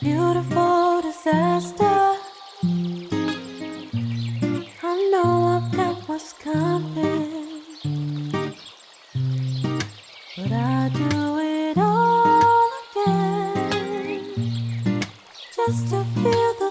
Beautiful disaster. I know I've got what's coming, but I do it all again just to feel the.